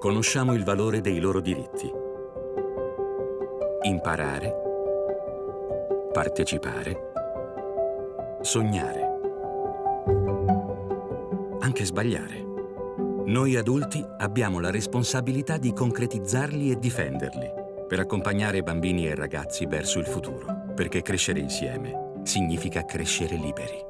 Conosciamo il valore dei loro diritti. Imparare, partecipare, sognare, anche sbagliare. Noi adulti abbiamo la responsabilità di concretizzarli e difenderli per accompagnare bambini e ragazzi verso il futuro, perché crescere insieme significa crescere liberi.